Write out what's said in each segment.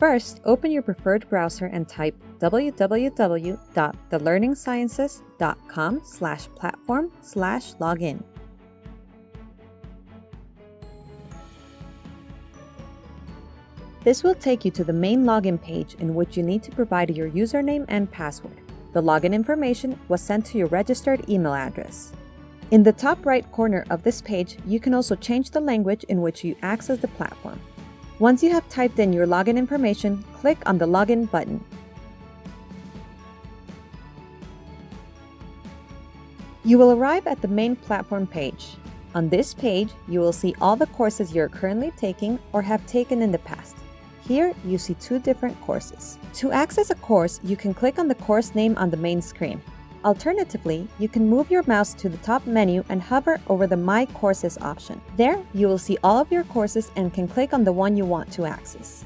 First, open your preferred browser and type www.thelearningsciences.com slash platform slash login. This will take you to the main login page in which you need to provide your username and password. The login information was sent to your registered email address. In the top right corner of this page, you can also change the language in which you access the platform. Once you have typed in your login information, click on the Login button. You will arrive at the main platform page. On this page, you will see all the courses you're currently taking or have taken in the past. Here, you see two different courses. To access a course, you can click on the course name on the main screen. Alternatively, you can move your mouse to the top menu and hover over the My Courses option. There, you will see all of your courses and can click on the one you want to access.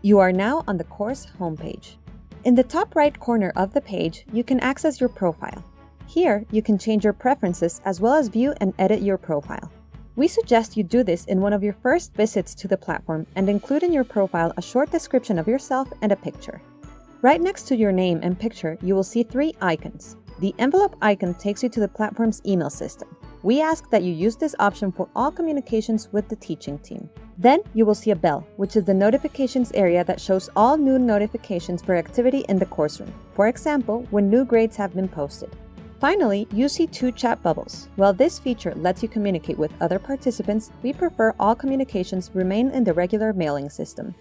You are now on the course homepage. In the top right corner of the page, you can access your profile. Here, you can change your preferences as well as view and edit your profile. We suggest you do this in one of your first visits to the platform and include in your profile a short description of yourself and a picture. Right next to your name and picture, you will see three icons. The envelope icon takes you to the platform's email system. We ask that you use this option for all communications with the teaching team. Then you will see a bell, which is the notifications area that shows all new notifications for activity in the course room. For example, when new grades have been posted. Finally, you see two chat bubbles. While this feature lets you communicate with other participants, we prefer all communications remain in the regular mailing system.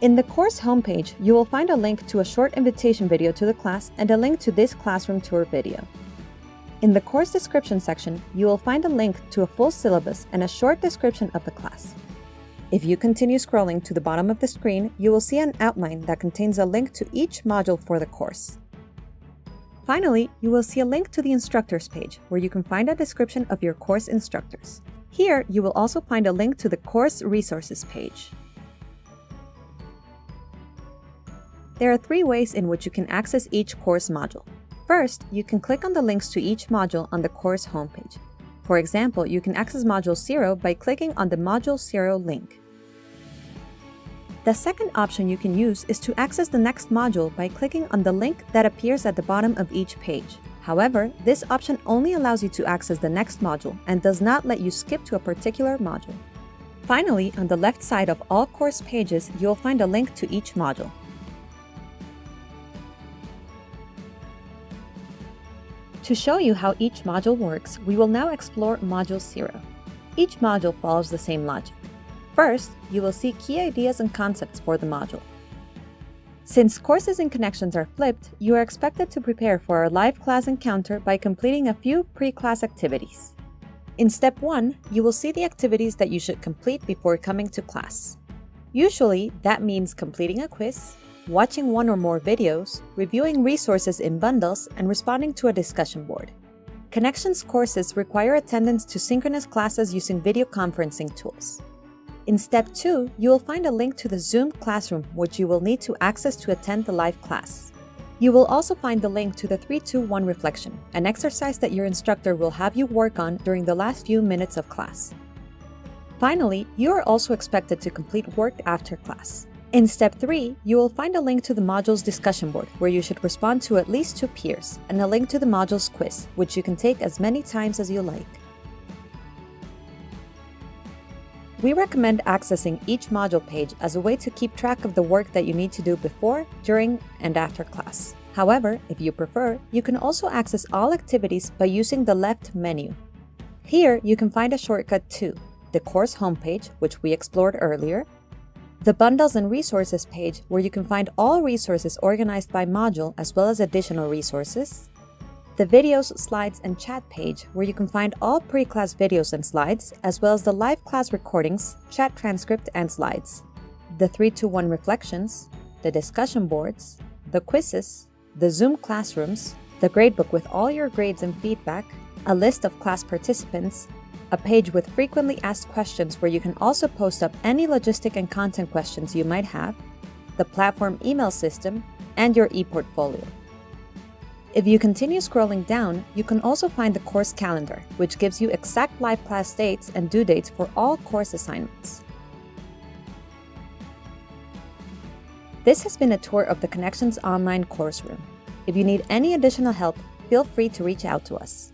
In the course homepage, you will find a link to a short invitation video to the class and a link to this classroom tour video. In the course description section, you will find a link to a full syllabus and a short description of the class. If you continue scrolling to the bottom of the screen, you will see an outline that contains a link to each module for the course. Finally, you will see a link to the instructors page, where you can find a description of your course instructors. Here, you will also find a link to the course resources page. There are three ways in which you can access each course module. First, you can click on the links to each module on the course homepage. For example, you can access Module 0 by clicking on the Module 0 link. The second option you can use is to access the next module by clicking on the link that appears at the bottom of each page. However, this option only allows you to access the next module and does not let you skip to a particular module. Finally, on the left side of all course pages, you'll find a link to each module. To show you how each module works, we will now explore Module 0. Each module follows the same logic. First, you will see key ideas and concepts for the module. Since courses and connections are flipped, you are expected to prepare for a live class encounter by completing a few pre-class activities. In step 1, you will see the activities that you should complete before coming to class. Usually, that means completing a quiz, watching one or more videos, reviewing resources in bundles, and responding to a discussion board. Connections courses require attendance to synchronous classes using video conferencing tools. In step 2, you will find a link to the Zoom classroom which you will need to access to attend the live class. You will also find the link to the 321 reflection, an exercise that your instructor will have you work on during the last few minutes of class. Finally, you are also expected to complete work after class. In step 3, you will find a link to the module's discussion board, where you should respond to at least two peers, and a link to the module's quiz, which you can take as many times as you like. We recommend accessing each module page as a way to keep track of the work that you need to do before, during, and after class. However, if you prefer, you can also access all activities by using the left menu. Here, you can find a shortcut to the course homepage, which we explored earlier, the Bundles and Resources page, where you can find all resources organized by module as well as additional resources, the videos, slides, and chat page, where you can find all pre-class videos and slides, as well as the live class recordings, chat transcript, and slides. The 3-2-1 reflections, the discussion boards, the quizzes, the Zoom classrooms, the gradebook with all your grades and feedback, a list of class participants, a page with frequently asked questions where you can also post up any logistic and content questions you might have, the platform email system, and your ePortfolio. If you continue scrolling down, you can also find the course calendar, which gives you exact live class dates and due dates for all course assignments. This has been a tour of the Connections Online course room. If you need any additional help, feel free to reach out to us.